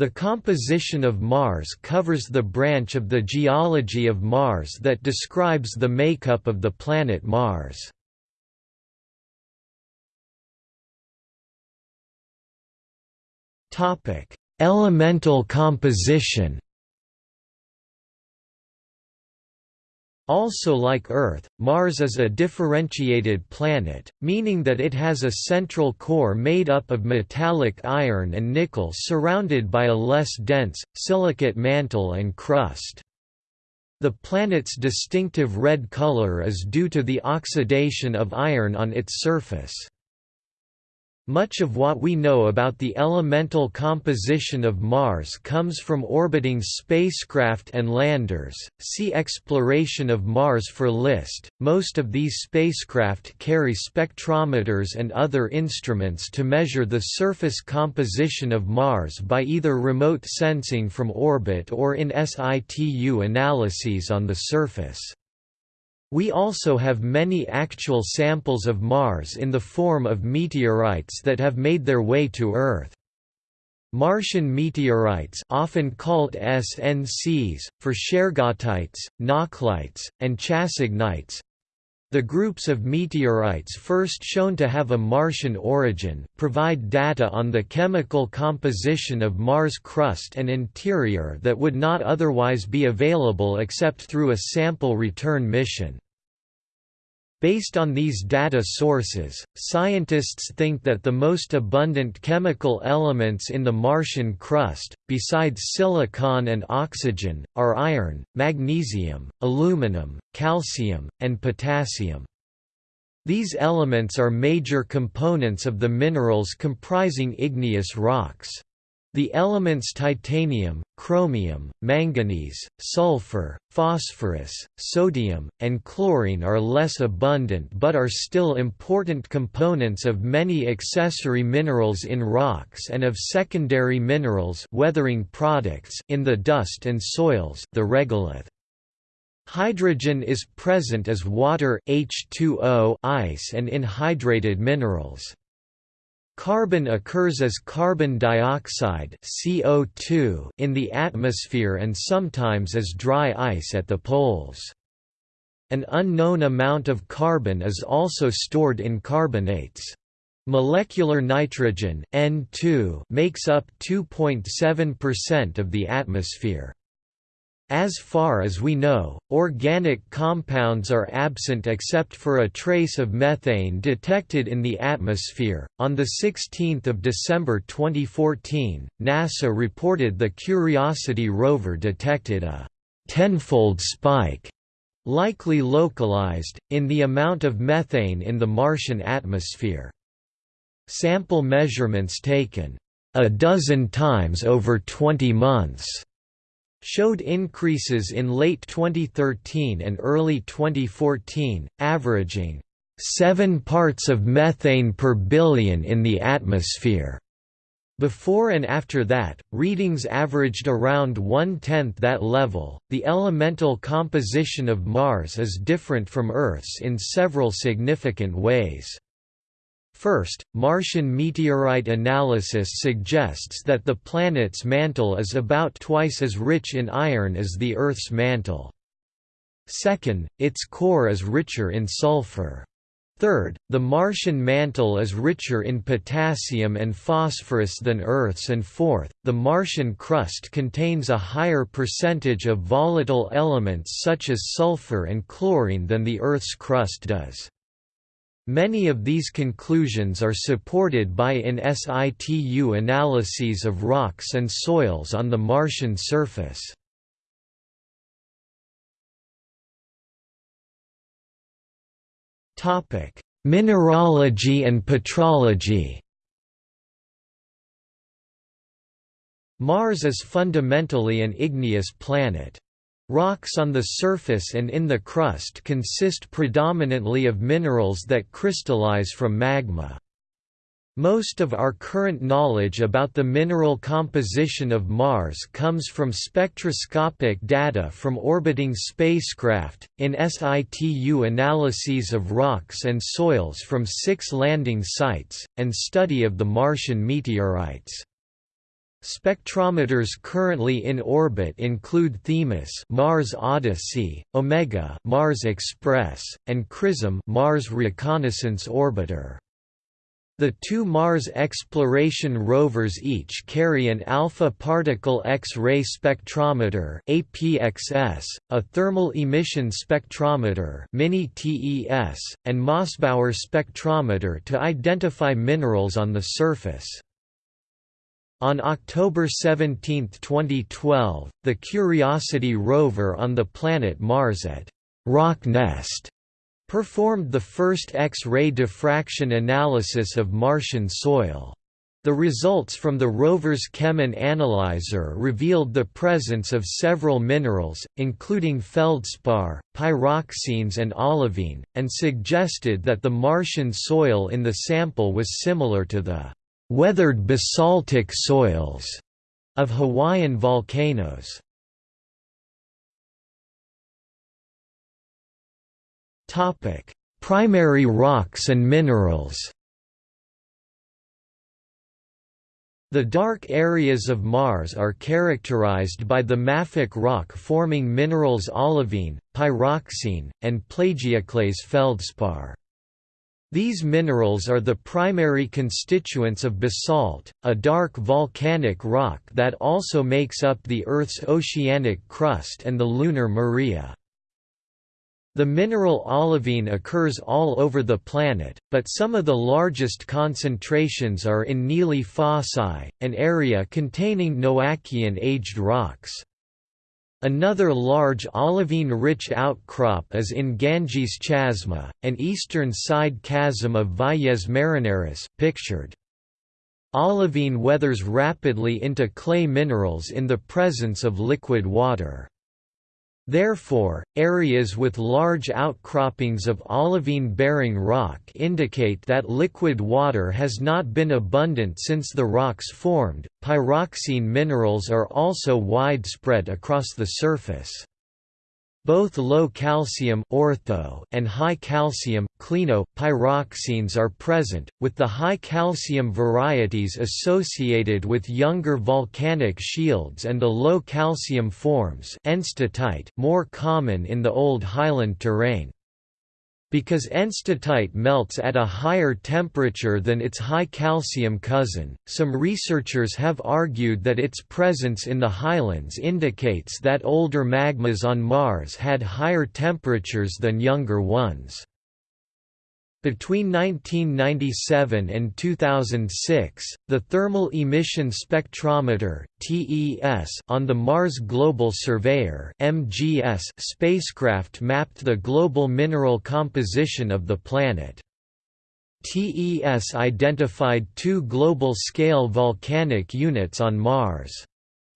The composition of Mars covers the branch of the geology of Mars that describes the makeup of the planet Mars. Elemental composition Also like Earth, Mars is a differentiated planet, meaning that it has a central core made up of metallic iron and nickel surrounded by a less dense, silicate mantle and crust. The planet's distinctive red color is due to the oxidation of iron on its surface. Much of what we know about the elemental composition of Mars comes from orbiting spacecraft and landers. See Exploration of Mars for list. Most of these spacecraft carry spectrometers and other instruments to measure the surface composition of Mars by either remote sensing from orbit or in situ analyses on the surface. We also have many actual samples of Mars in the form of meteorites that have made their way to Earth. Martian meteorites often called SNCs, for shergottites, nakhlites, and chassignites, the groups of meteorites first shown to have a Martian origin, provide data on the chemical composition of Mars' crust and interior that would not otherwise be available except through a sample return mission. Based on these data sources, scientists think that the most abundant chemical elements in the Martian crust, besides silicon and oxygen, are iron, magnesium, aluminum, calcium, and potassium. These elements are major components of the minerals comprising igneous rocks. The elements titanium, chromium, manganese, sulfur, phosphorus, sodium, and chlorine are less abundant but are still important components of many accessory minerals in rocks and of secondary minerals weathering products in the dust and soils the regolith. Hydrogen is present as water H2O ice and in hydrated minerals. Carbon occurs as carbon dioxide CO2 in the atmosphere and sometimes as dry ice at the poles. An unknown amount of carbon is also stored in carbonates. Molecular nitrogen N2 makes up 2.7% of the atmosphere. As far as we know, organic compounds are absent except for a trace of methane detected in the atmosphere. On the 16th of December 2014, NASA reported the Curiosity rover detected a tenfold spike, likely localized, in the amount of methane in the Martian atmosphere. Sample measurements taken a dozen times over 20 months showed increases in late 2013 and early 2014, averaging 7 parts of methane per billion in the atmosphere. Before and after that, readings averaged around one-tenth that level. The elemental composition of Mars is different from Earth's in several significant ways. First, Martian meteorite analysis suggests that the planet's mantle is about twice as rich in iron as the Earth's mantle. Second, its core is richer in sulfur. Third, the Martian mantle is richer in potassium and phosphorus than Earth's and fourth, the Martian crust contains a higher percentage of volatile elements such as sulfur and chlorine than the Earth's crust does. Many of these conclusions are supported by in situ analyses of rocks and soils on the Martian surface. Mineralogy and petrology Mars is fundamentally an igneous planet. Rocks on the surface and in the crust consist predominantly of minerals that crystallize from magma. Most of our current knowledge about the mineral composition of Mars comes from spectroscopic data from orbiting spacecraft, in situ analyses of rocks and soils from six landing sites, and study of the Martian meteorites. Spectrometers currently in orbit include Themis Mars Odyssey, Omega Mars Express, and CRISM Mars Reconnaissance Orbiter. The two Mars exploration rovers each carry an alpha particle X-ray spectrometer (APXS), a thermal emission spectrometer (MINI-TES), and Mossbauer spectrometer to identify minerals on the surface. On October 17, 2012, the Curiosity rover on the planet Mars at Rocknest performed the first X-ray diffraction analysis of Martian soil. The results from the rover's Chemin analyzer revealed the presence of several minerals, including feldspar, pyroxenes and olivine, and suggested that the Martian soil in the sample was similar to the weathered basaltic soils of Hawaiian volcanoes. Topic: Primary rocks and minerals. The dark areas of Mars are characterized by the mafic rock-forming minerals olivine, pyroxene, and plagioclase feldspar. These minerals are the primary constituents of basalt, a dark volcanic rock that also makes up the Earth's oceanic crust and the lunar maria. The mineral olivine occurs all over the planet, but some of the largest concentrations are in Nili Fossae, an area containing Noachian-aged rocks. Another large olivine-rich outcrop is in Ganges Chasma, an eastern side chasm of Valles Marineris pictured. Olivine weathers rapidly into clay minerals in the presence of liquid water. Therefore, areas with large outcroppings of olivine-bearing rock indicate that liquid water has not been abundant since the rocks formed. Pyroxene minerals are also widespread across the surface. Both low calcium ortho and high calcium clino pyroxenes are present, with the high calcium varieties associated with younger volcanic shields and the low calcium forms more common in the old highland terrain. Because enstatite melts at a higher temperature than its high calcium cousin, some researchers have argued that its presence in the highlands indicates that older magmas on Mars had higher temperatures than younger ones. Between 1997 and 2006, the Thermal Emission Spectrometer (TES) on the Mars Global Surveyor (MGS) spacecraft mapped the global mineral composition of the planet. TES identified two global-scale volcanic units on Mars.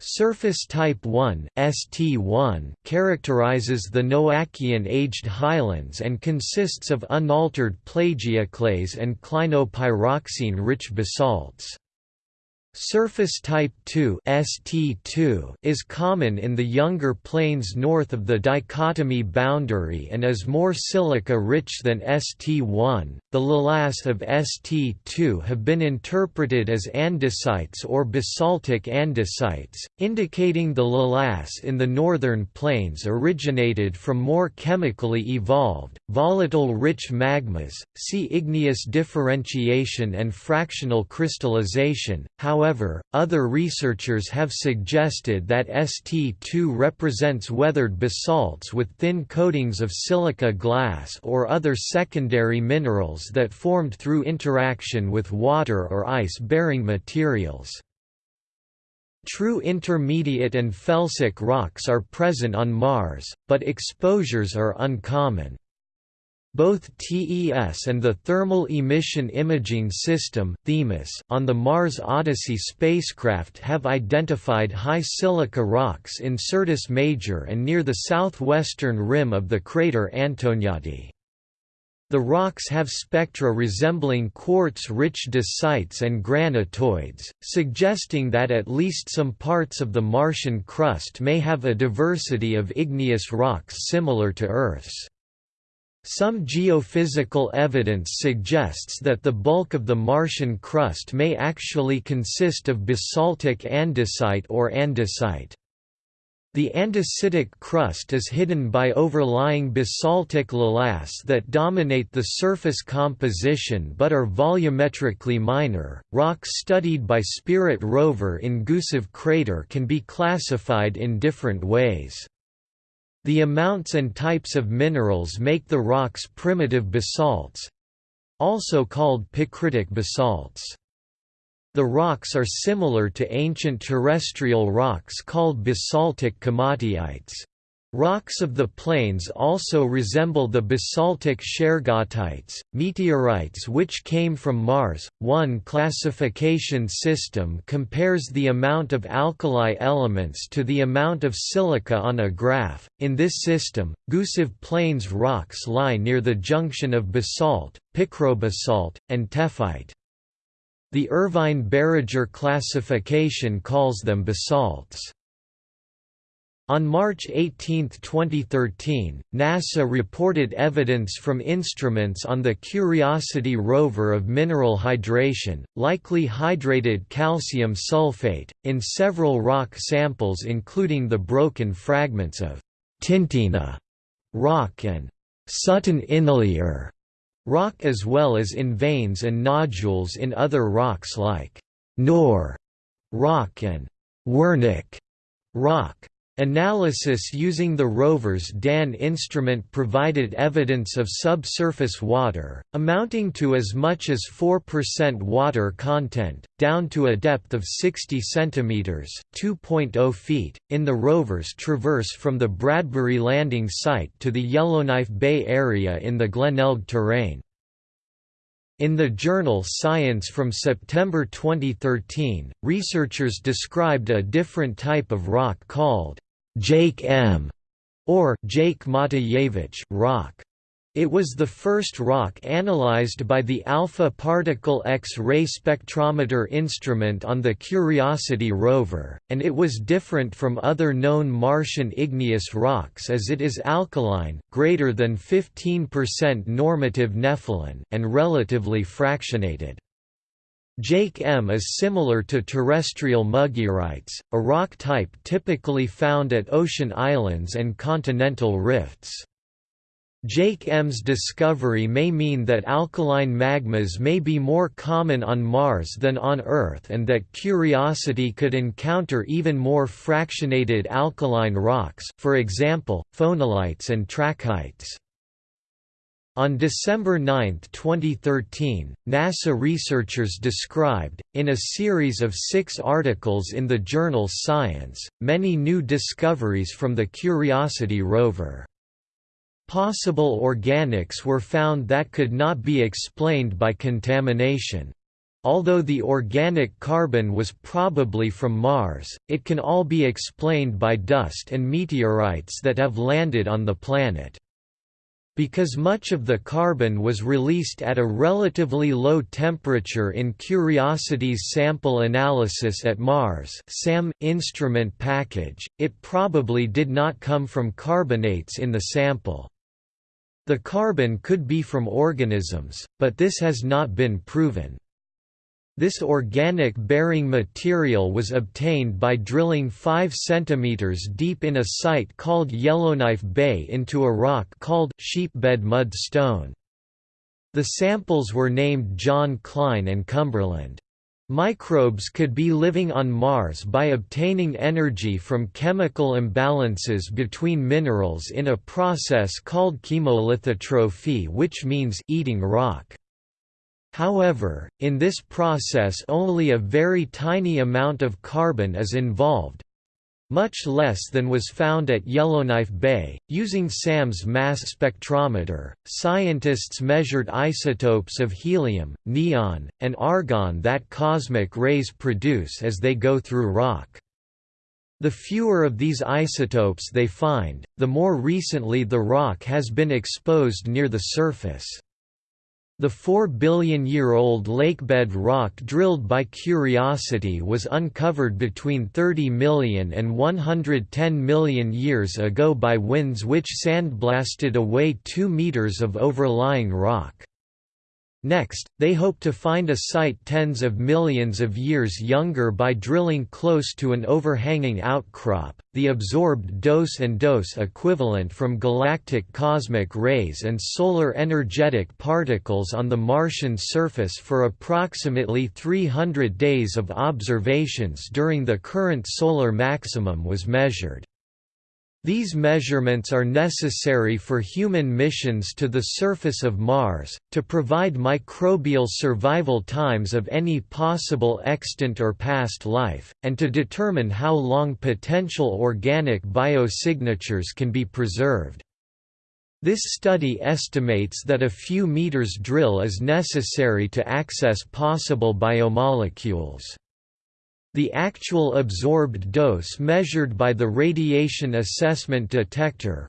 Surface Type 1 ST1 characterizes the Noachian-aged highlands and consists of unaltered plagioclase and clinopyroxene-rich basalts. Surface type 2 ST2 is common in the younger plains north of the dichotomy boundary and is more silica-rich than ST1. The lavas of ST2 have been interpreted as andesites or basaltic andesites, indicating the lavas in the northern plains originated from more chemically evolved, volatile rich magmas. See igneous differentiation and fractional crystallization. However, However, other researchers have suggested that ST2 represents weathered basalts with thin coatings of silica glass or other secondary minerals that formed through interaction with water or ice-bearing materials. True intermediate and felsic rocks are present on Mars, but exposures are uncommon. Both TES and the Thermal Emission Imaging System (THEMIS) on the Mars Odyssey spacecraft have identified high silica rocks in Syrtis Major and near the southwestern rim of the crater Antoniadi. The rocks have spectra resembling quartz-rich dacites and granitoids, suggesting that at least some parts of the Martian crust may have a diversity of igneous rocks similar to Earth's. Some geophysical evidence suggests that the bulk of the Martian crust may actually consist of basaltic andesite or andesite. The andesitic crust is hidden by overlying basaltic lavas that dominate the surface composition but are volumetrically minor. Rocks studied by Spirit rover in Gusev crater can be classified in different ways. The amounts and types of minerals make the rocks primitive basalts also called picritic basalts. The rocks are similar to ancient terrestrial rocks called basaltic komatiites. Rocks of the plains also resemble the basaltic shergottites, meteorites which came from Mars. One classification system compares the amount of alkali elements to the amount of silica on a graph. In this system, Gusev Plains rocks lie near the junction of basalt, picrobasalt, and tephrite. The Irvine-Baragar classification calls them basalts. On March 18, 2013, NASA reported evidence from instruments on the Curiosity rover of mineral hydration, likely hydrated calcium sulfate, in several rock samples including the broken fragments of Tintina rock and Sutton Inlier rock as well as in veins and nodules in other rocks like Knorr rock and Wernicke rock. Analysis using the rover's DAN instrument provided evidence of subsurface water, amounting to as much as 4% water content, down to a depth of 60 cm (2.0 feet), in the rover's traverse from the Bradbury landing site to the Yellowknife Bay area in the Glenelg terrain. In the journal Science from September 2013, researchers described a different type of rock called Jake M. or Jake Matijevic rock. It was the first rock analyzed by the Alpha Particle X-ray spectrometer instrument on the Curiosity rover, and it was different from other known Martian igneous rocks as it is alkaline greater than 15% normative nepheline and relatively fractionated. Jake M is similar to terrestrial mugearites, a rock type typically found at ocean islands and continental rifts. Jake M's discovery may mean that alkaline magmas may be more common on Mars than on Earth and that Curiosity could encounter even more fractionated alkaline rocks for example, phonolites and trachytes. On December 9, 2013, NASA researchers described, in a series of six articles in the journal Science, many new discoveries from the Curiosity rover. Possible organics were found that could not be explained by contamination. Although the organic carbon was probably from Mars, it can all be explained by dust and meteorites that have landed on the planet. Because much of the carbon was released at a relatively low temperature in Curiosity's sample analysis at Mars SAM instrument package, it probably did not come from carbonates in the sample. The carbon could be from organisms, but this has not been proven. This organic bearing material was obtained by drilling 5 cm deep in a site called Yellowknife Bay into a rock called sheepbed mud stone. The samples were named John Klein and Cumberland. Microbes could be living on Mars by obtaining energy from chemical imbalances between minerals in a process called chemolithotrophy which means eating rock. However, in this process only a very tiny amount of carbon is involved, much less than was found at Yellowknife Bay. Using SAM's mass spectrometer, scientists measured isotopes of helium, neon, and argon that cosmic rays produce as they go through rock. The fewer of these isotopes they find, the more recently the rock has been exposed near the surface. The 4 billion-year-old lakebed rock drilled by Curiosity was uncovered between 30 million and 110 million years ago by winds which sandblasted away 2 meters of overlying rock. Next, they hope to find a site tens of millions of years younger by drilling close to an overhanging outcrop, the absorbed dose and dose equivalent from galactic cosmic rays and solar energetic particles on the Martian surface for approximately 300 days of observations during the current solar maximum was measured. These measurements are necessary for human missions to the surface of Mars, to provide microbial survival times of any possible extant or past life, and to determine how long potential organic biosignatures can be preserved. This study estimates that a few meters drill is necessary to access possible biomolecules. The actual absorbed dose measured by the Radiation Assessment Detector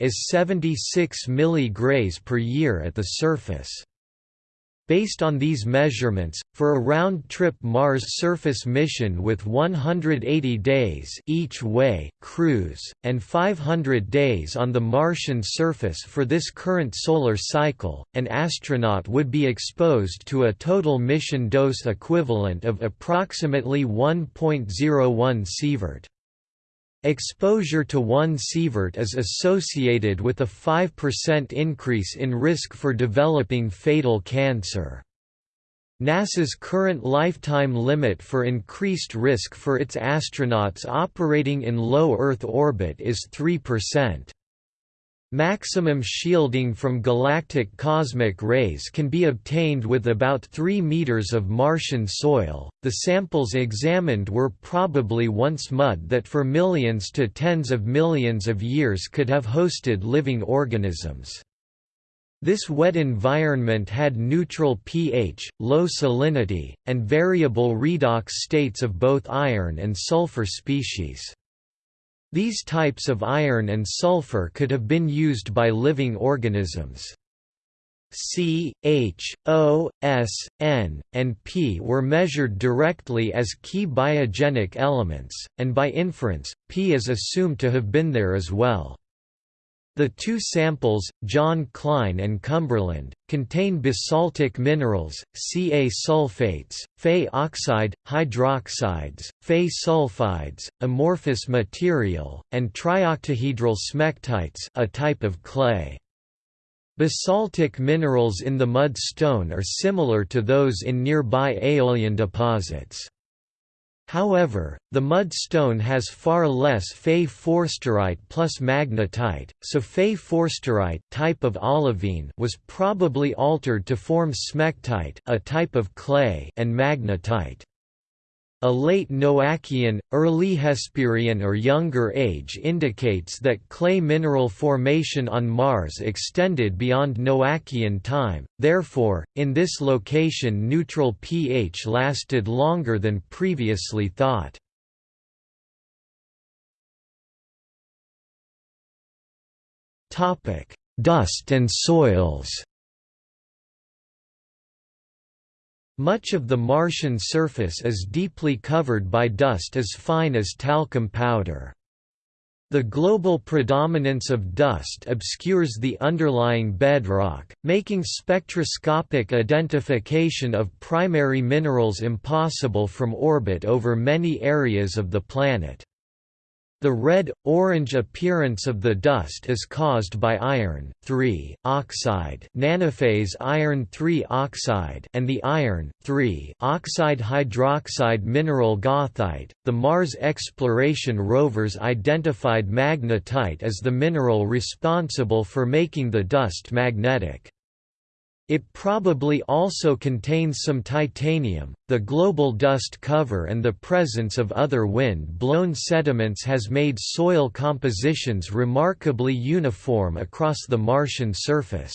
is 76 mg per year at the surface. Based on these measurements, for a round-trip Mars surface mission with 180 days each way cruise, and 500 days on the Martian surface for this current solar cycle, an astronaut would be exposed to a total mission dose equivalent of approximately 1.01 sievert. Exposure to 1 sievert is associated with a 5% increase in risk for developing fatal cancer. NASA's current lifetime limit for increased risk for its astronauts operating in low Earth orbit is 3%. Maximum shielding from galactic cosmic rays can be obtained with about 3 meters of Martian soil. The samples examined were probably once mud that for millions to tens of millions of years could have hosted living organisms. This wet environment had neutral pH, low salinity, and variable redox states of both iron and sulfur species. These types of iron and sulfur could have been used by living organisms. C, H, O, S, N, and P were measured directly as key biogenic elements, and by inference, P is assumed to have been there as well. The two samples, John Klein and Cumberland, contain basaltic minerals, Ca sulfates, Fe oxide, hydroxides, Fe sulfides, amorphous material, and trioctahedral smectites a type of clay. Basaltic minerals in the mud stone are similar to those in nearby aeolian deposits. However, the mud stone has far less Fe forsterite plus magnetite, so Fe forsterite type of olivine was probably altered to form smectite a type of clay and magnetite. A late Noachian, early Hesperian or Younger Age indicates that clay mineral formation on Mars extended beyond Noachian time, therefore, in this location neutral pH lasted longer than previously thought. Dust and soils Much of the Martian surface is deeply covered by dust as fine as talcum powder. The global predominance of dust obscures the underlying bedrock, making spectroscopic identification of primary minerals impossible from orbit over many areas of the planet. The red-orange appearance of the dust is caused by iron oxide nanophase iron oxide and the iron oxide hydroxide mineral goethite. The Mars exploration rovers identified magnetite as the mineral responsible for making the dust magnetic. It probably also contains some titanium. The global dust cover and the presence of other wind-blown sediments has made soil compositions remarkably uniform across the Martian surface.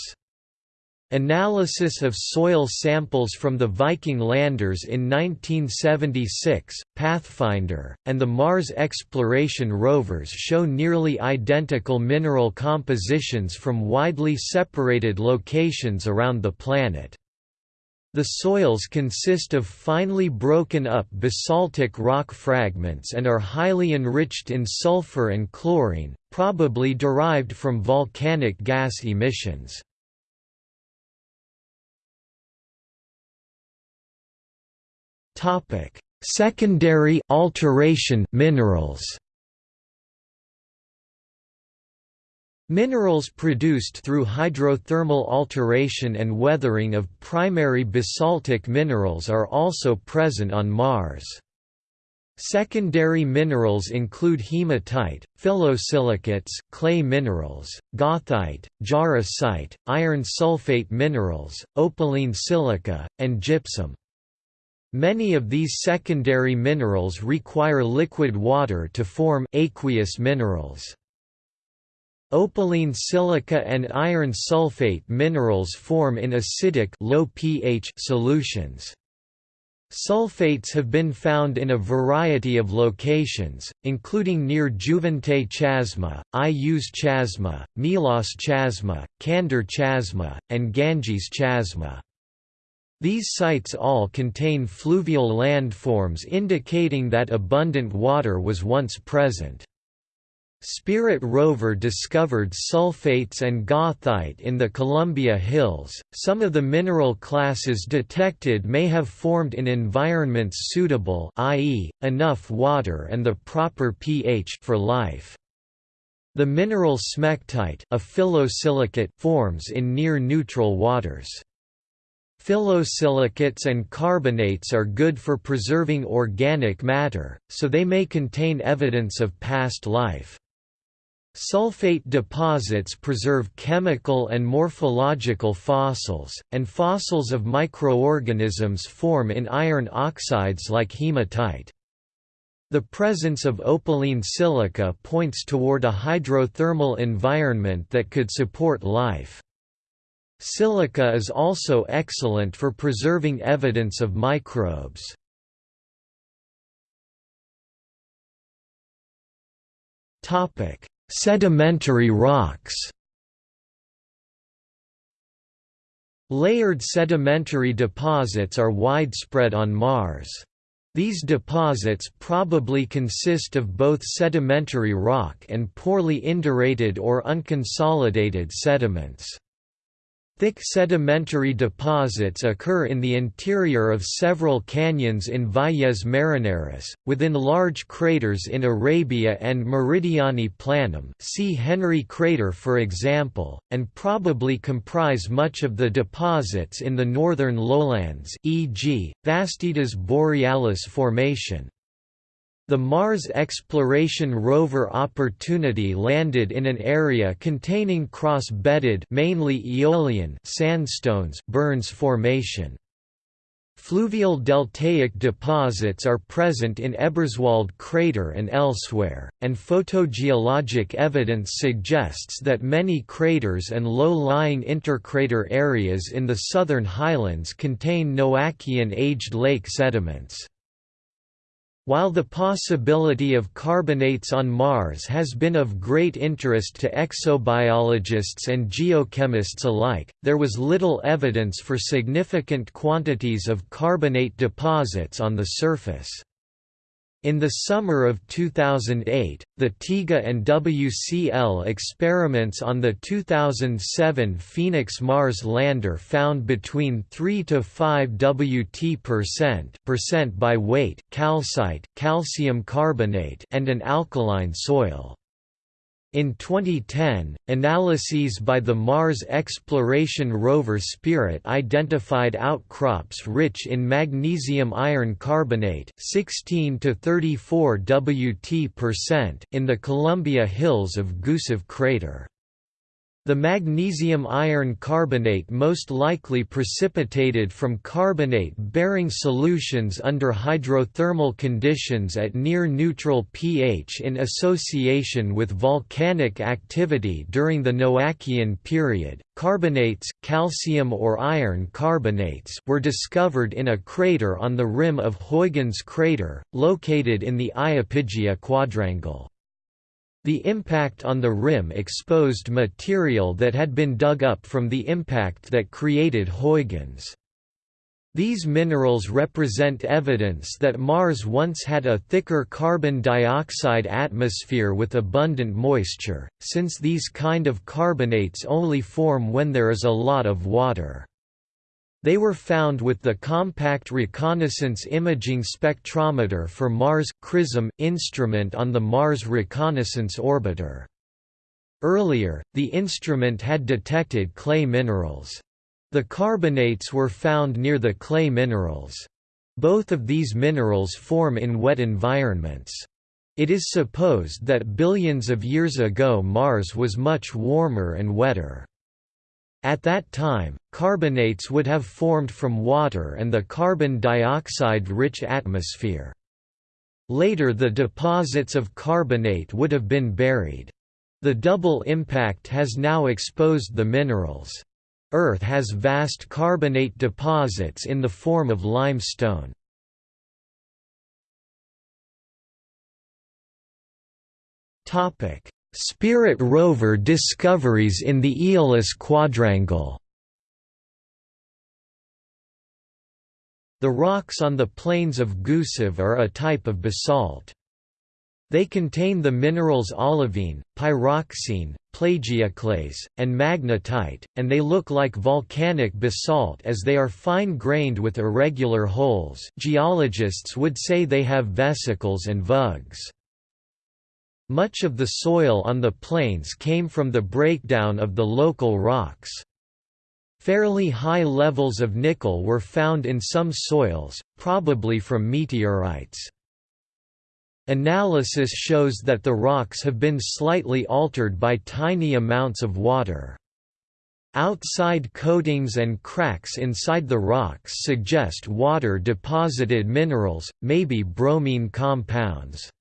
Analysis of soil samples from the Viking landers in 1976, Pathfinder, and the Mars exploration rovers show nearly identical mineral compositions from widely separated locations around the planet. The soils consist of finely broken up basaltic rock fragments and are highly enriched in sulfur and chlorine, probably derived from volcanic gas emissions. Topic: Secondary alteration minerals. Minerals produced through hydrothermal alteration and weathering of primary basaltic minerals are also present on Mars. Secondary minerals include hematite, phyllosilicates, clay minerals, goethite, jarosite, iron sulfate minerals, opaline silica, and gypsum. Many of these secondary minerals require liquid water to form aqueous minerals. Opaline silica and iron sulfate minerals form in acidic low pH solutions. Sulfates have been found in a variety of locations, including near Juventae Chasma, Ius Chasma, Melas Chasma, Candor Chasma, and Ganges Chasma. These sites all contain fluvial landforms indicating that abundant water was once present. Spirit rover discovered sulfates and goethite in the Columbia Hills. Some of the mineral classes detected may have formed in environments suitable, i.e., enough water and the proper pH for life. The mineral smectite, a phyllosilicate, forms in near neutral waters. Phyllosilicates and carbonates are good for preserving organic matter, so they may contain evidence of past life. Sulfate deposits preserve chemical and morphological fossils, and fossils of microorganisms form in iron oxides like hematite. The presence of opaline silica points toward a hydrothermal environment that could support life. Silica is also excellent for preserving evidence of microbes. Sedimentary rocks Layered sedimentary deposits are widespread on Mars. These deposits probably consist of both sedimentary rock and poorly indurated or unconsolidated sediments. Thick sedimentary deposits occur in the interior of several canyons in Valles Marineris, within large craters in Arabia and Meridiani Planum see Henry crater for example, and probably comprise much of the deposits in the northern lowlands e.g., Vastitas Borealis Formation. The Mars exploration rover Opportunity landed in an area containing cross-bedded mainly Aeolian sandstones Burns Formation. Fluvial deltaic deposits are present in Eberswalde crater and elsewhere, and photogeologic evidence suggests that many craters and low-lying intercrater areas in the southern highlands contain Noachian-aged lake sediments. While the possibility of carbonates on Mars has been of great interest to exobiologists and geochemists alike, there was little evidence for significant quantities of carbonate deposits on the surface. In the summer of 2008, the TEGA and WCL experiments on the 2007 Phoenix Mars lander found between 3 to 5 Wt percent, percent by weight calcite, calcium carbonate and an alkaline soil. In 2010, analyses by the Mars exploration rover Spirit identified outcrops rich in magnesium iron carbonate 16 to 34 Wt in the Columbia Hills of Gusev crater. The magnesium-iron carbonate most likely precipitated from carbonate-bearing solutions under hydrothermal conditions at near-neutral pH in association with volcanic activity during the Noachian period. Carbonates, calcium or iron carbonates, were discovered in a crater on the rim of Huygens crater, located in the Iapygia quadrangle. The impact on the rim exposed material that had been dug up from the impact that created Huygens. These minerals represent evidence that Mars once had a thicker carbon dioxide atmosphere with abundant moisture, since these kind of carbonates only form when there is a lot of water. They were found with the Compact Reconnaissance Imaging Spectrometer for Mars CRISM instrument on the Mars Reconnaissance Orbiter. Earlier, the instrument had detected clay minerals. The carbonates were found near the clay minerals. Both of these minerals form in wet environments. It is supposed that billions of years ago Mars was much warmer and wetter. At that time, carbonates would have formed from water and the carbon dioxide-rich atmosphere. Later the deposits of carbonate would have been buried. The double impact has now exposed the minerals. Earth has vast carbonate deposits in the form of limestone. Topic: Spirit rover discoveries in the Aeolis quadrangle The rocks on the plains of Gusev are a type of basalt. They contain the minerals olivine, pyroxene, plagioclase, and magnetite, and they look like volcanic basalt as they are fine-grained with irregular holes geologists would say they have vesicles and vugs. Much of the soil on the plains came from the breakdown of the local rocks. Fairly high levels of nickel were found in some soils, probably from meteorites. Analysis shows that the rocks have been slightly altered by tiny amounts of water. Outside coatings and cracks inside the rocks suggest water-deposited minerals, maybe bromine compounds.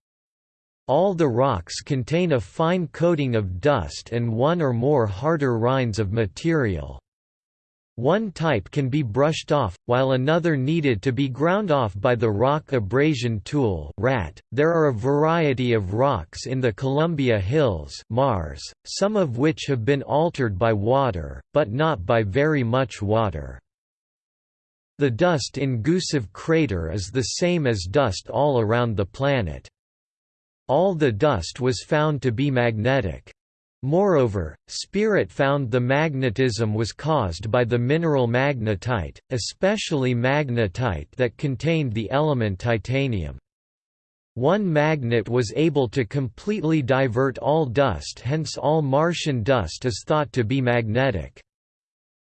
All the rocks contain a fine coating of dust and one or more harder rinds of material. One type can be brushed off, while another needed to be ground off by the rock abrasion tool (RAT). There are a variety of rocks in the Columbia Hills, Mars, some of which have been altered by water, but not by very much water. The dust in Gusev crater is the same as dust all around the planet. All the dust was found to be magnetic. Moreover, Spirit found the magnetism was caused by the mineral magnetite, especially magnetite that contained the element titanium. One magnet was able to completely divert all dust hence all Martian dust is thought to be magnetic.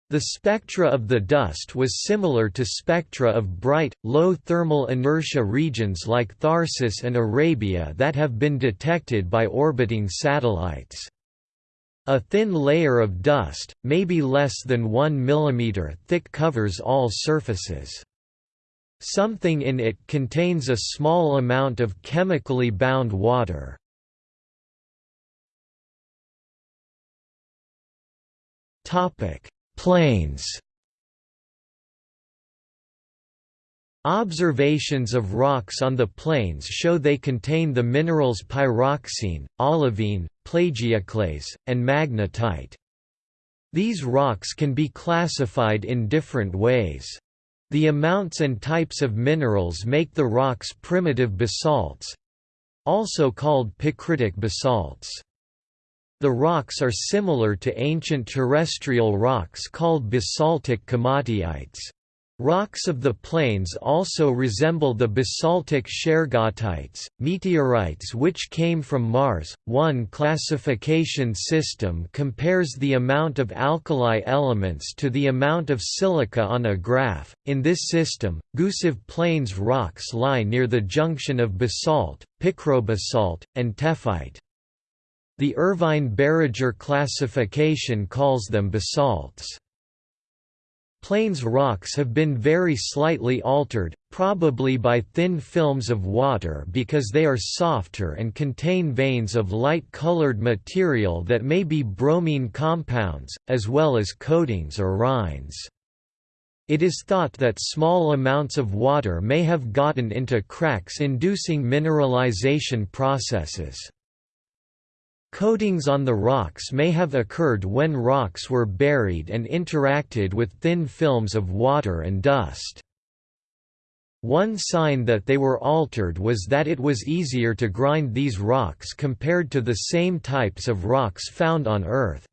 The spectra of the dust was similar to spectra of bright, low thermal inertia regions like Tharsis and Arabia that have been detected by orbiting satellites. A thin layer of dust, maybe less than 1 mm thick covers all surfaces. Something in it contains a small amount of chemically bound water. Topic: Plains Observations of rocks on the plains show they contain the minerals pyroxene, olivine, plagioclase, and magnetite. These rocks can be classified in different ways. The amounts and types of minerals make the rocks primitive basalts—also called picritic basalts. The rocks are similar to ancient terrestrial rocks called basaltic komatiites. Rocks of the plains also resemble the basaltic shergottites, meteorites which came from Mars. One classification system compares the amount of alkali elements to the amount of silica on a graph. In this system, Gusev Plains rocks lie near the junction of basalt, picrobasalt, and tephrite. The Irvine-Baragar classification calls them basalts. Plains rocks have been very slightly altered, probably by thin films of water because they are softer and contain veins of light-colored material that may be bromine compounds, as well as coatings or rinds. It is thought that small amounts of water may have gotten into cracks inducing mineralization processes. Coatings on the rocks may have occurred when rocks were buried and interacted with thin films of water and dust. One sign that they were altered was that it was easier to grind these rocks compared to the same types of rocks found on Earth.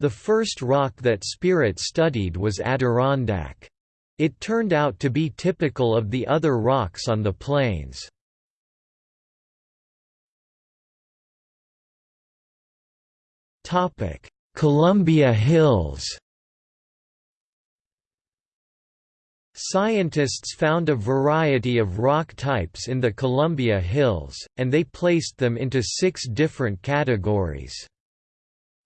The first rock that Spirit studied was Adirondack. It turned out to be typical of the other rocks on the plains. Columbia Hills Scientists found a variety of rock types in the Columbia Hills, and they placed them into six different categories.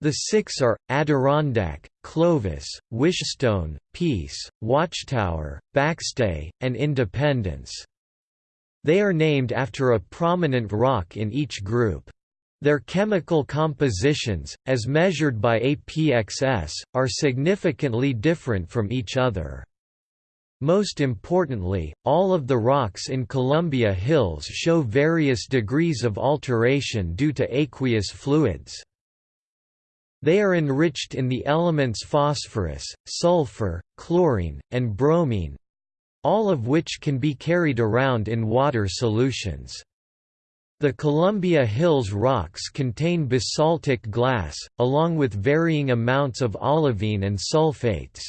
The six are, Adirondack, Clovis, Wishstone, Peace, Watchtower, Backstay, and Independence. They are named after a prominent rock in each group. Their chemical compositions, as measured by APXS, are significantly different from each other. Most importantly, all of the rocks in Columbia Hills show various degrees of alteration due to aqueous fluids. They are enriched in the elements phosphorus, sulfur, chlorine, and bromine—all of which can be carried around in water solutions. The Columbia Hills rocks contain basaltic glass, along with varying amounts of olivine and sulfates.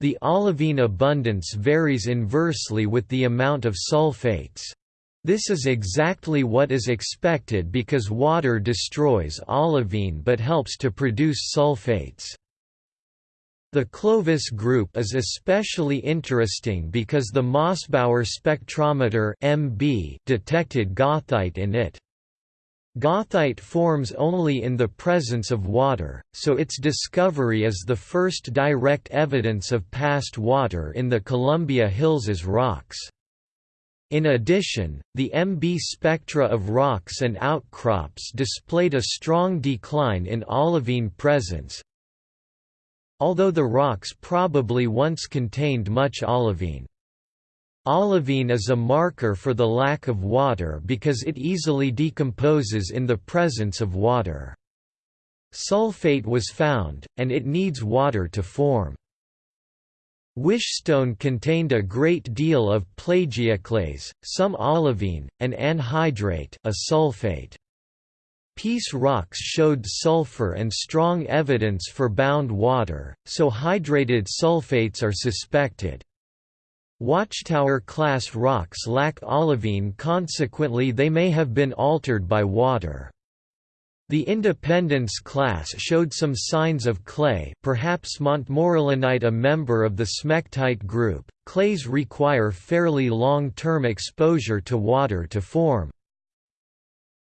The olivine abundance varies inversely with the amount of sulfates. This is exactly what is expected because water destroys olivine but helps to produce sulfates. The Clovis group is especially interesting because the Mossbauer spectrometer MB detected goethite in it. Goethite forms only in the presence of water, so its discovery is the first direct evidence of past water in the Columbia Hills' rocks. In addition, the MB spectra of rocks and outcrops displayed a strong decline in olivine presence, although the rocks probably once contained much olivine. Olivine is a marker for the lack of water because it easily decomposes in the presence of water. Sulfate was found, and it needs water to form. Wishstone contained a great deal of plagioclase, some olivine, and anhydrite a sulfate. Peace rocks showed sulfur and strong evidence for bound water, so hydrated sulfates are suspected. Watchtower-class rocks lack olivine consequently they may have been altered by water. The Independence class showed some signs of clay perhaps Montmorillonite a member of the smectite group. Clays require fairly long-term exposure to water to form.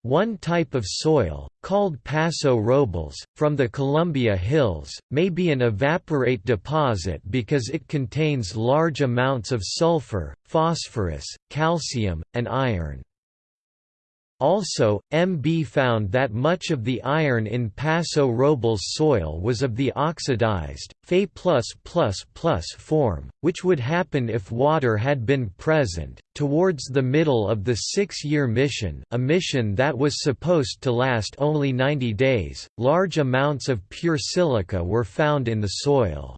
One type of soil, called Paso Robles, from the Columbia Hills, may be an evaporite deposit because it contains large amounts of sulfur, phosphorus, calcium, and iron. Also, MB found that much of the iron in Paso Robles soil was of the oxidized, Fe+++ form, which would happen if water had been present. Towards the middle of the six year mission, a mission that was supposed to last only 90 days, large amounts of pure silica were found in the soil.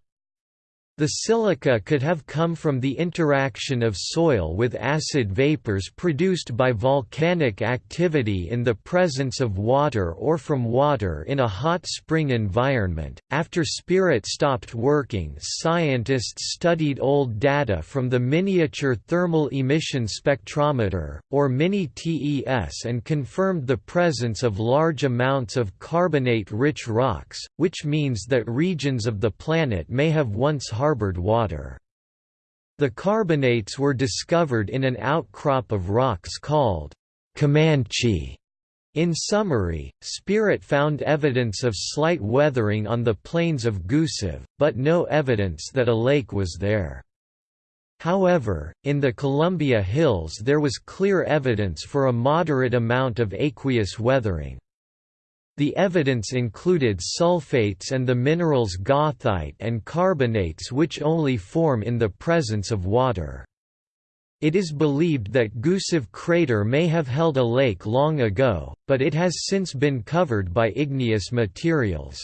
The silica could have come from the interaction of soil with acid vapors produced by volcanic activity in the presence of water or from water in a hot spring environment. After Spirit stopped working, scientists studied old data from the Miniature Thermal Emission Spectrometer, or MINI-TES and confirmed the presence of large amounts of carbonate-rich rocks, which means that regions of the planet may have once harbored water. The carbonates were discovered in an outcrop of rocks called Comanche In summary, Spirit found evidence of slight weathering on the plains of Gusev, but no evidence that a lake was there. However, in the Columbia Hills there was clear evidence for a moderate amount of aqueous weathering. The evidence included sulfates and the minerals goethite and carbonates which only form in the presence of water. It is believed that Gusev crater may have held a lake long ago, but it has since been covered by igneous materials.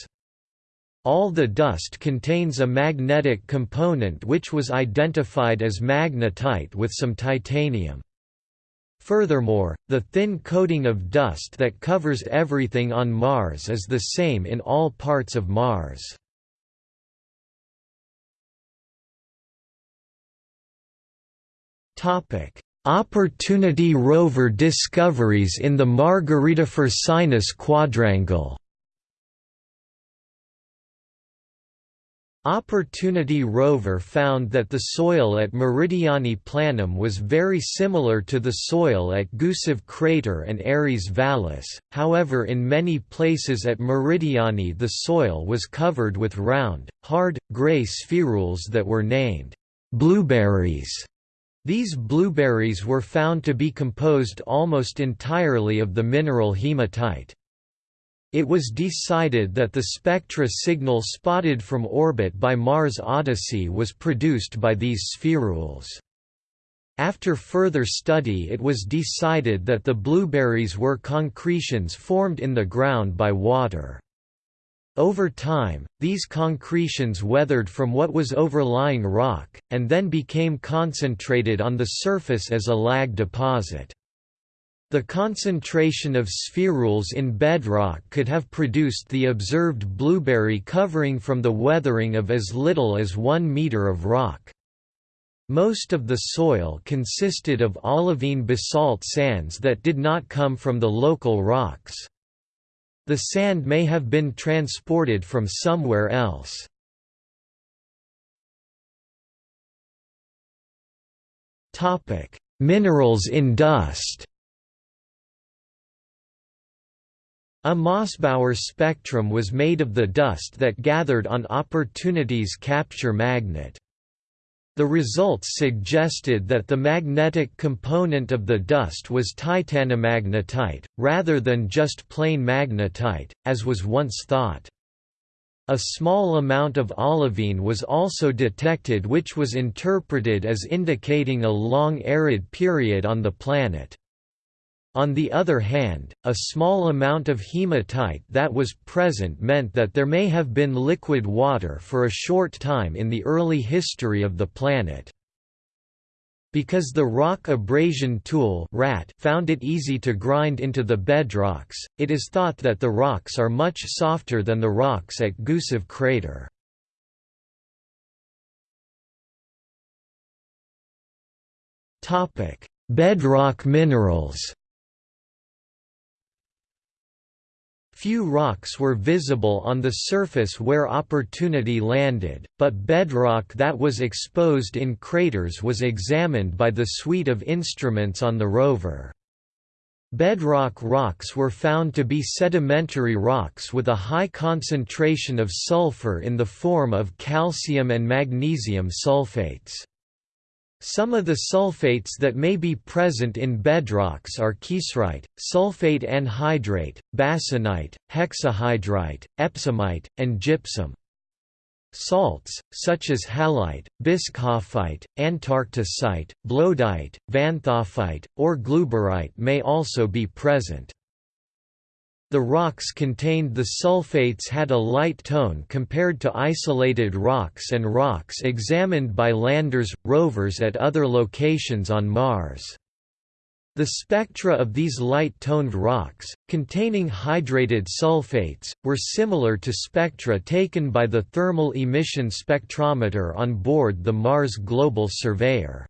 All the dust contains a magnetic component which was identified as magnetite with some titanium. Furthermore, the thin coating of dust that covers everything on Mars is the same in all parts of Mars. Topic: Opportunity rover discoveries in the Margaritifera Sinus quadrangle. Opportunity rover found that the soil at Meridiani Planum was very similar to the soil at Gusev crater and Ares Vallis, however in many places at Meridiani the soil was covered with round, hard, gray spherules that were named blueberries. These blueberries were found to be composed almost entirely of the mineral hematite. It was decided that the spectra signal spotted from orbit by Mars Odyssey was produced by these spherules. After further study it was decided that the blueberries were concretions formed in the ground by water. Over time, these concretions weathered from what was overlying rock, and then became concentrated on the surface as a lag deposit. The concentration of spherules in bedrock could have produced the observed blueberry covering from the weathering of as little as one meter of rock. Most of the soil consisted of olivine basalt sands that did not come from the local rocks. The sand may have been transported from somewhere else. Minerals in dust A Mossbauer spectrum was made of the dust that gathered on Opportunity's capture magnet. The results suggested that the magnetic component of the dust was titanomagnetite, rather than just plain magnetite, as was once thought. A small amount of olivine was also detected which was interpreted as indicating a long arid period on the planet. On the other hand, a small amount of hematite that was present meant that there may have been liquid water for a short time in the early history of the planet. Because the rock abrasion tool RAT found it easy to grind into the bedrocks, it is thought that the rocks are much softer than the rocks at Gusev crater. Bedrock minerals Few rocks were visible on the surface where Opportunity landed, but bedrock that was exposed in craters was examined by the suite of instruments on the rover. Bedrock rocks were found to be sedimentary rocks with a high concentration of sulfur in the form of calcium and magnesium sulfates. Some of the sulfates that may be present in bedrocks are kieserite, sulfate anhydrite, bassanite, hexahydrite, epsomite, and gypsum. Salts, such as halite, bischoffite, antarcticite, bloedite, vanthoffite, or glauberite may also be present. The rocks contained the sulfates had a light tone compared to isolated rocks and rocks examined by landers, rovers at other locations on Mars. The spectra of these light-toned rocks, containing hydrated sulfates, were similar to spectra taken by the Thermal Emission Spectrometer on board the Mars Global Surveyor.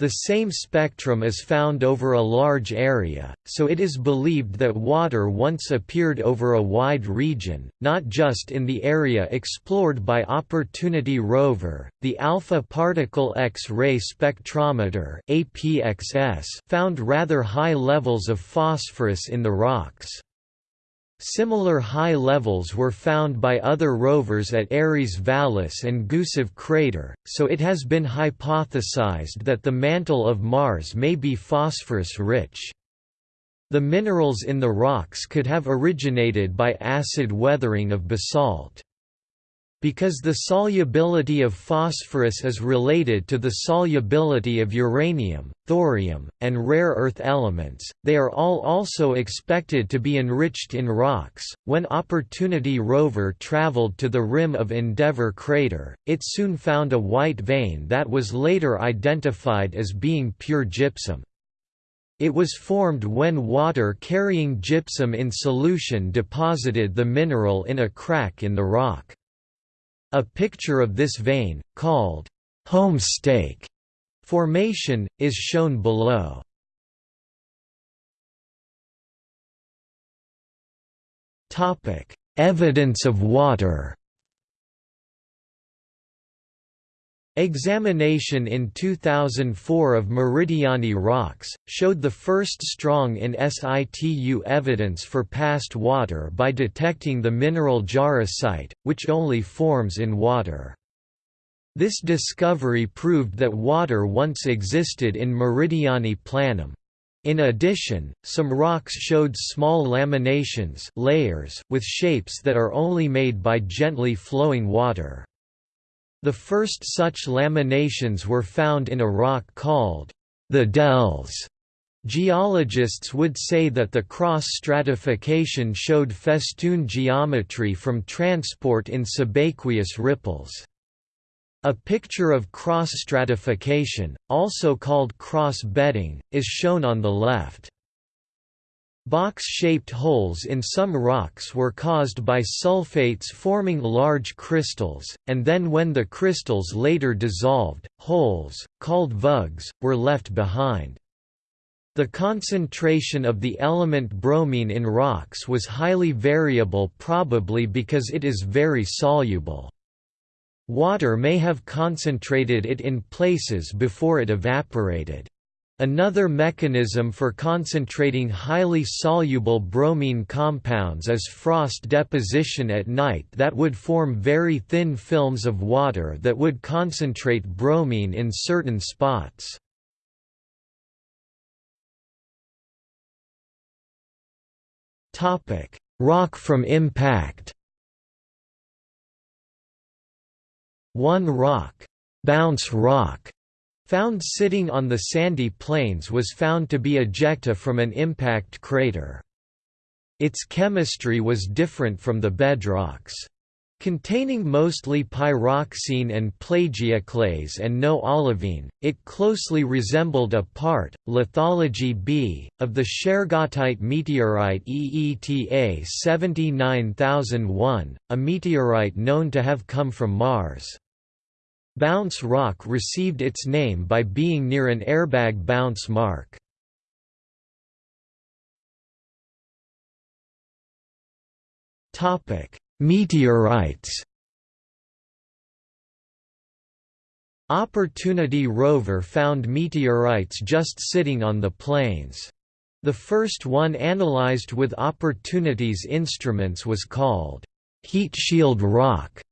The same spectrum is found over a large area, so it is believed that water once appeared over a wide region, not just in the area explored by Opportunity rover. The Alpha Particle X-ray Spectrometer (APXS) found rather high levels of phosphorus in the rocks. Similar high levels were found by other rovers at Ares Vallis and Gusev crater, so it has been hypothesized that the mantle of Mars may be phosphorus-rich. The minerals in the rocks could have originated by acid weathering of basalt. Because the solubility of phosphorus is related to the solubility of uranium, thorium, and rare earth elements, they are all also expected to be enriched in rocks. When Opportunity rover traveled to the rim of Endeavour crater, it soon found a white vein that was later identified as being pure gypsum. It was formed when water carrying gypsum in solution deposited the mineral in a crack in the rock. A picture of this vein, called homestake formation, is shown below. Evidence of water Examination in 2004 of Meridiani rocks, showed the first strong in situ evidence for past water by detecting the mineral jarosite, which only forms in water. This discovery proved that water once existed in Meridiani planum. In addition, some rocks showed small laminations layers with shapes that are only made by gently flowing water. The first such laminations were found in a rock called the Dells. Geologists would say that the cross-stratification showed festoon geometry from transport in subaqueous ripples. A picture of cross-stratification, also called cross-bedding, is shown on the left. Box-shaped holes in some rocks were caused by sulfates forming large crystals, and then when the crystals later dissolved, holes, called vugs, were left behind. The concentration of the element bromine in rocks was highly variable probably because it is very soluble. Water may have concentrated it in places before it evaporated. Another mechanism for concentrating highly soluble bromine compounds is frost deposition at night that would form very thin films of water that would concentrate bromine in certain spots. Rock from impact. One rock, bounce rock, found sitting on the sandy plains was found to be ejecta from an impact crater. Its chemistry was different from the bedrocks. Containing mostly pyroxene and plagioclase and no olivine, it closely resembled a part, lithology B, of the Shergottite meteorite EETA 79001, a meteorite known to have come from Mars. Bounce Rock received its name by being near an airbag bounce mark. Meteorites Opportunity rover found meteorites just sitting on the plains. The first one analyzed with Opportunity's instruments was called Heat Shield Rock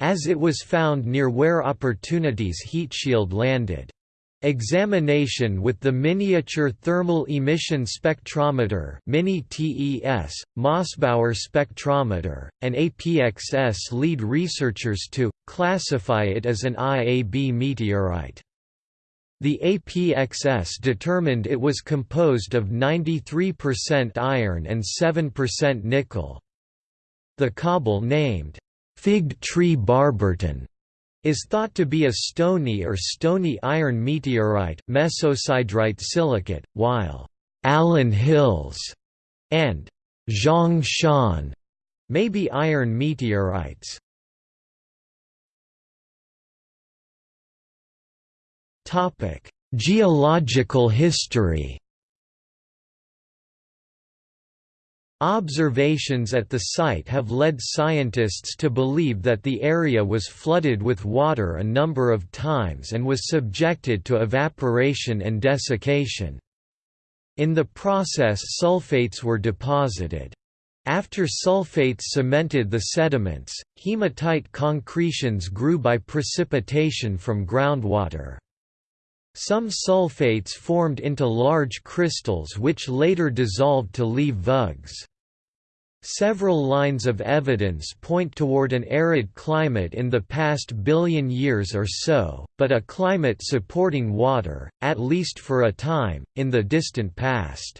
as it was found near where Opportunity's heat shield landed. Examination with the Miniature Thermal Emission Spectrometer Mini-TES, Mossbauer Spectrometer, and APXS lead researchers to, classify it as an IAB meteorite. The APXS determined it was composed of 93% iron and 7% nickel. The cobble named Fig tree Barberton is thought to be a stony or stony iron meteorite mesosiderite silicate, while Allan Hills and Zhongshan may be iron meteorites. Geological history Observations at the site have led scientists to believe that the area was flooded with water a number of times and was subjected to evaporation and desiccation. In the process sulfates were deposited. After sulfates cemented the sediments, hematite concretions grew by precipitation from groundwater. Some sulfates formed into large crystals which later dissolved to leave vugs. Several lines of evidence point toward an arid climate in the past billion years or so, but a climate supporting water, at least for a time, in the distant past.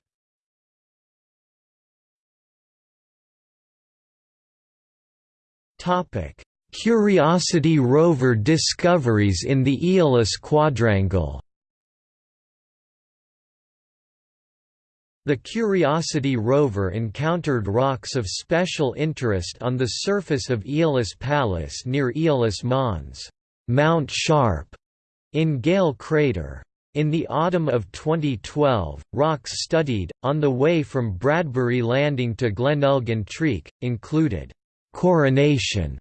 Curiosity rover discoveries in the Aeolis Quadrangle The Curiosity rover encountered rocks of special interest on the surface of Aeolis Palus near Aeolis Mons Mount Sharp, in Gale Crater. In the autumn of 2012, rocks studied, on the way from Bradbury Landing to Glenelg Treek, included Coronation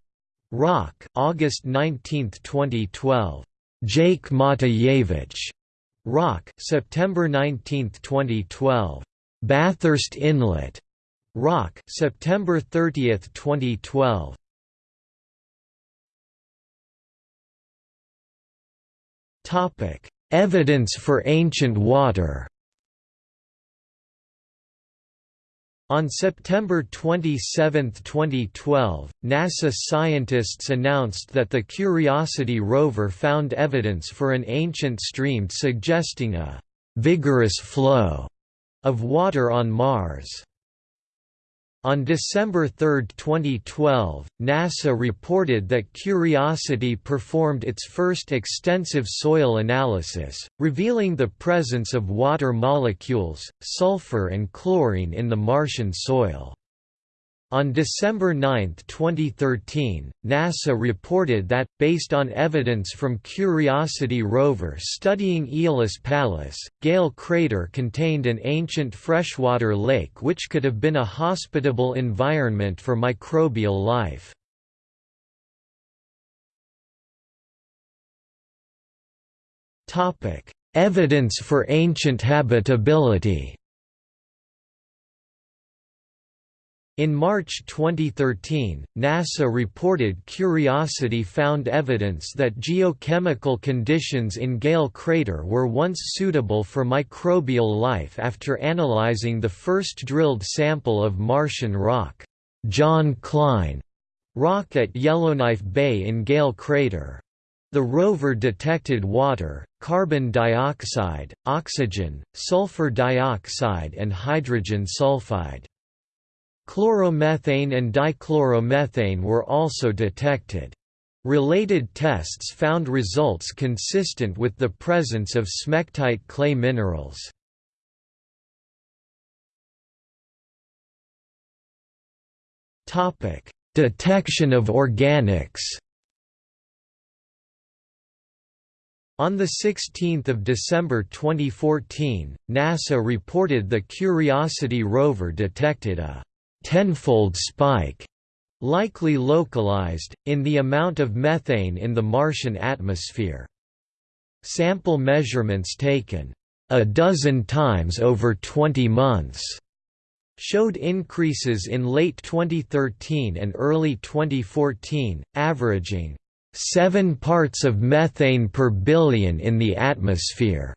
Rock, August 19, 2012. Jake Matijevic Rock, September 19, 2012. Bathurst Inlet Rock, September 30, 2012. Topic: Evidence for ancient water. On September 27, 2012, NASA scientists announced that the Curiosity rover found evidence for an ancient stream suggesting a «vigorous flow» of water on Mars. On December 3, 2012, NASA reported that Curiosity performed its first extensive soil analysis, revealing the presence of water molecules, sulfur and chlorine in the Martian soil. On December 9, 2013, NASA reported that, based on evidence from Curiosity rover studying Aeolis Palus, Gale Crater contained an ancient freshwater lake which could have been a hospitable environment for microbial life. Evidence for ancient habitability In March 2013, NASA reported Curiosity found evidence that geochemical conditions in Gale Crater were once suitable for microbial life after analyzing the first drilled sample of Martian rock, John Klein rock at Yellowknife Bay in Gale Crater. The rover detected water, carbon dioxide, oxygen, sulfur dioxide and hydrogen sulfide. Chloromethane and dichloromethane were also detected. Related tests found results consistent with the presence of smectite clay minerals. Detection of organics On 16 December 2014, NASA reported the Curiosity rover detected a tenfold spike, likely localized, in the amount of methane in the Martian atmosphere. Sample measurements taken a dozen times over 20 months showed increases in late 2013 and early 2014, averaging 7 parts of methane per billion in the atmosphere.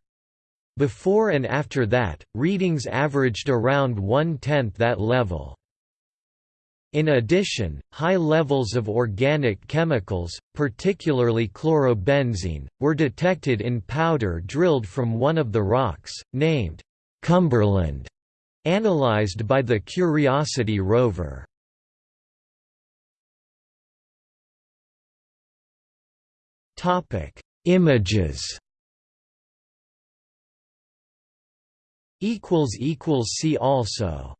Before and after that, readings averaged around one-tenth that level. In addition, high levels of organic chemicals, particularly chlorobenzene, were detected in powder drilled from one of the rocks, named Cumberland, analyzed by the Curiosity rover. Images See also